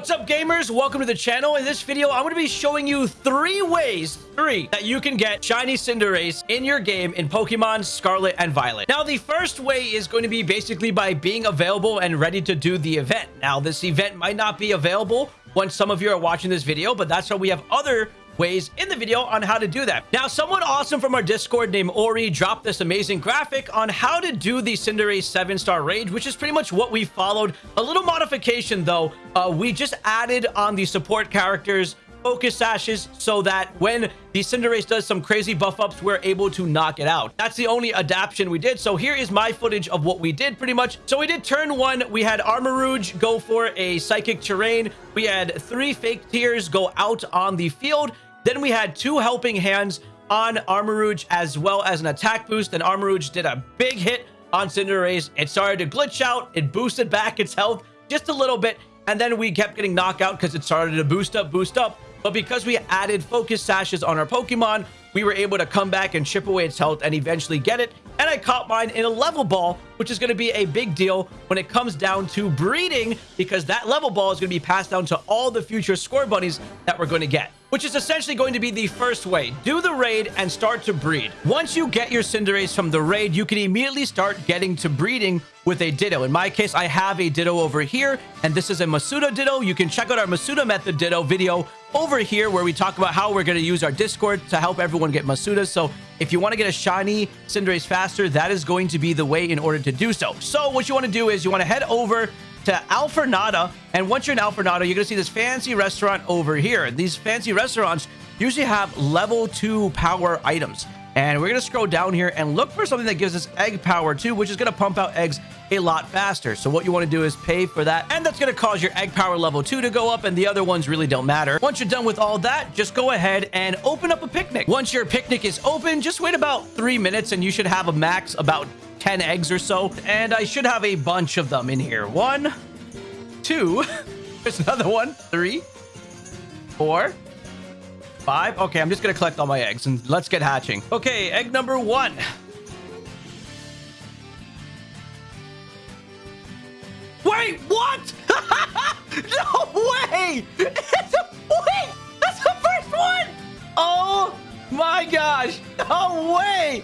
What's up, gamers? Welcome to the channel. In this video, I'm going to be showing you three ways, three, that you can get Shiny Cinderace in your game in Pokemon Scarlet and Violet. Now, the first way is going to be basically by being available and ready to do the event. Now, this event might not be available when some of you are watching this video, but that's why we have other ways in the video on how to do that. Now, someone awesome from our Discord named Ori dropped this amazing graphic on how to do the Cinderace 7-star rage, which is pretty much what we followed. A little modification, though. Uh, we just added on the support characters focus sashes so that when the Cinderace does some crazy buff ups, we're able to knock it out. That's the only adaptation we did. So here is my footage of what we did pretty much. So we did turn one. We had Armarouge go for a Psychic Terrain. We had three Fake Tears go out on the field. Then we had two helping hands on Armarouge as well as an attack boost. And Armarouge did a big hit on Cinderace. It started to glitch out. It boosted back its health just a little bit. And then we kept getting knocked out because it started to boost up, boost up. But because we added focus sashes on our Pokemon, we were able to come back and chip away its health and eventually get it. And I caught mine in a level ball, which is going to be a big deal when it comes down to breeding, because that level ball is going to be passed down to all the future Scorbunnies that we're going to get which is essentially going to be the first way. Do the raid and start to breed. Once you get your Cinderace from the raid, you can immediately start getting to breeding with a Ditto. In my case, I have a Ditto over here, and this is a Masuda Ditto. You can check out our Masuda Method Ditto video over here where we talk about how we're going to use our Discord to help everyone get Masuda. So if you want to get a shiny Cinderace faster, that is going to be the way in order to do so. So what you want to do is you want to head over to Alfornada. And once you're in Alfornada, you're going to see this fancy restaurant over here. These fancy restaurants usually have level 2 power items. And we're going to scroll down here and look for something that gives us egg power too, which is going to pump out eggs a lot faster. So what you want to do is pay for that. And that's going to cause your egg power level two to go up. And the other ones really don't matter. Once you're done with all that, just go ahead and open up a picnic. Once your picnic is open, just wait about three minutes and you should have a max about 10 eggs or so. And I should have a bunch of them in here. One, two, there's another one, three, four, five. Okay, I'm just to collect all my eggs and let's get hatching. Okay, egg number one. Wait, what? no way! It's a, wait, that's the first one! Oh my gosh! No way!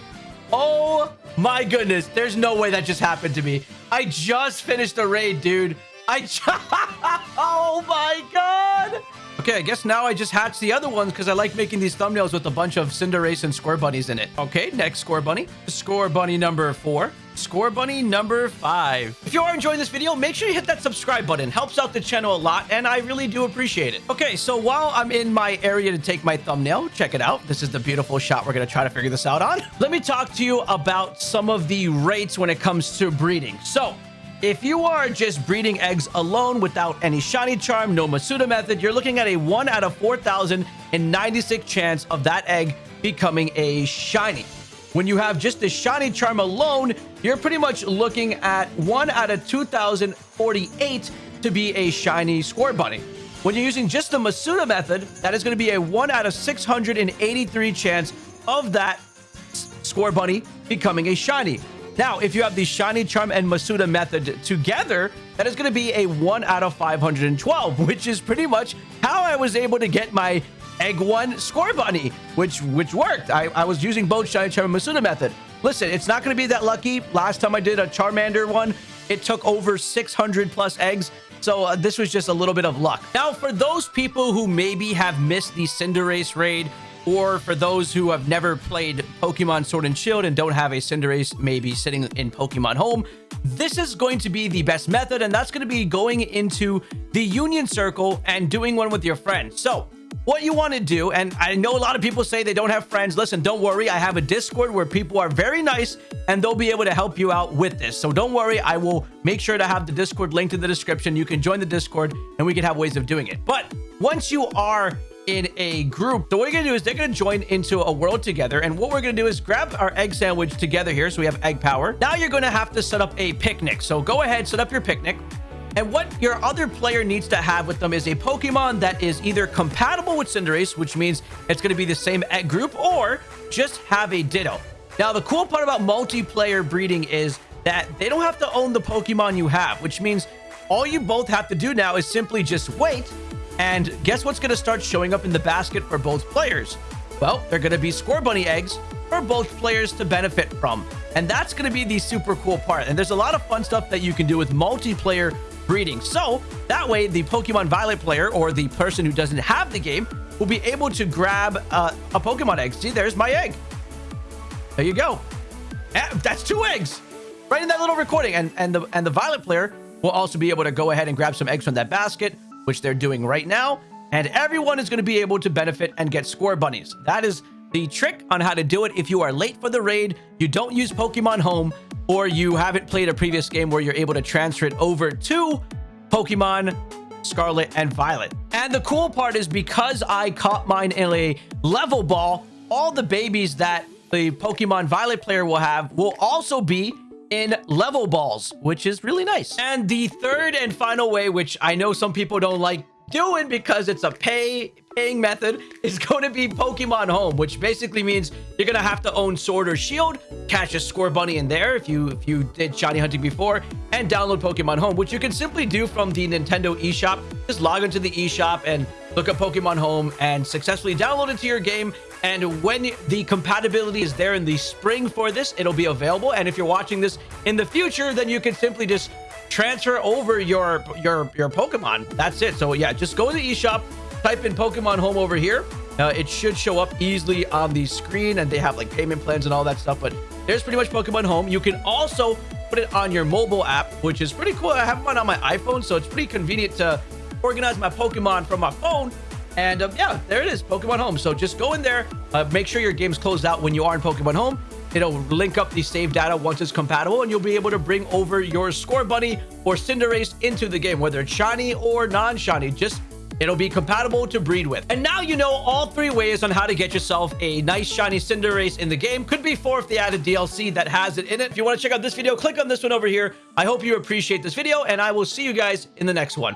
Oh my goodness, there's no way that just happened to me. I just finished the raid, dude. I just... oh my god! Okay, I guess now I just hatch the other ones because I like making these thumbnails with a bunch of Cinderace and Scorbunnies in it. Okay, next Scorbunny, Score Bunny number four. Scorbunny number five. If you are enjoying this video, make sure you hit that subscribe button. Helps out the channel a lot, and I really do appreciate it. Okay, so while I'm in my area to take my thumbnail, check it out. This is the beautiful shot we're going to try to figure this out on. Let me talk to you about some of the rates when it comes to breeding. So, if you are just breeding eggs alone without any shiny charm, no Masuda method, you're looking at a 1 out of 4,096 chance of that egg becoming a shiny. When you have just the shiny charm alone, you're pretty much looking at 1 out of 2,048 to be a shiny Scorbunny. When you're using just the Masuda method, that is going to be a 1 out of 683 chance of that Scorbunny becoming a shiny. Now, if you have the Shiny Charm and Masuda method together, that is going to be a 1 out of 512, which is pretty much how I was able to get my Egg 1 Scorbunny, which which worked. I, I was using both Shiny Charm and Masuda method. Listen, it's not going to be that lucky. Last time I did a Charmander one, it took over 600 plus eggs. So uh, this was just a little bit of luck. Now, for those people who maybe have missed the Cinderace raid, or for those who have never played Pokemon Sword and Shield and don't have a Cinderace maybe sitting in Pokemon Home, this is going to be the best method, and that's going to be going into the Union Circle and doing one with your friends. So, what you want to do, and I know a lot of people say they don't have friends. Listen, don't worry. I have a Discord where people are very nice, and they'll be able to help you out with this. So don't worry. I will make sure to have the Discord linked in the description. You can join the Discord, and we can have ways of doing it. But once you are in a group. So what you're going to do is they're going to join into a world together. And what we're going to do is grab our egg sandwich together here. So we have egg power. Now you're going to have to set up a picnic. So go ahead, set up your picnic. And what your other player needs to have with them is a Pokemon that is either compatible with Cinderace, which means it's going to be the same egg group, or just have a Ditto. Now, the cool part about multiplayer breeding is that they don't have to own the Pokemon you have, which means all you both have to do now is simply just wait. And guess what's going to start showing up in the basket for both players? Well, they're going to be Scorbunny eggs for both players to benefit from. And that's going to be the super cool part. And there's a lot of fun stuff that you can do with multiplayer breeding. So that way, the Pokemon Violet player or the person who doesn't have the game will be able to grab uh, a Pokemon egg. See, there's my egg. There you go. Eh, that's two eggs right in that little recording. And, and, the, and the Violet player will also be able to go ahead and grab some eggs from that basket, which they're doing right now. And everyone is going to be able to benefit and get Scorbunnies. That is the trick on how to do it. If you are late for the raid, you don't use Pokemon Home, or you haven't played a previous game where you're able to transfer it over to Pokemon Scarlet and Violet. And the cool part is because I caught mine in a level ball, all the babies that the Pokemon Violet player will have will also be in level balls, which is really nice. And the third and final way, which I know some people don't like doing because it's a pay paying method is going to be Pokemon Home, which basically means you're going to have to own Sword or Shield, catch a Scorbunny in there if you if you did shiny hunting before, and download Pokemon Home, which you can simply do from the Nintendo eShop. Just log into the eShop and look up Pokemon Home and successfully download it to your game. And when the compatibility is there in the spring for this, it'll be available. And if you're watching this in the future, then you can simply just transfer over your your your Pokemon. That's it. So yeah, just go to the eShop, type in Pokemon Home over here. Uh, it should show up easily on the screen, and they have like payment plans and all that stuff. But there's pretty much Pokemon Home. You can also put it on your mobile app, which is pretty cool. I have one on my iPhone, so it's pretty convenient to organize my Pokemon from my phone. And um, yeah, there it is, Pokemon Home. So just go in there, uh, make sure your game's closed out when you are in Pokemon Home, It'll link up the save data once it's compatible, and you'll be able to bring over your Scorbunny or Cinderace into the game, whether it's shiny or non-shiny. Just It'll be compatible to breed with. And now you know all three ways on how to get yourself a nice shiny Cinderace in the game. Could be four if they added DLC that has it in it. If you want to check out this video, click on this one over here. I hope you appreciate this video, and I will see you guys in the next one.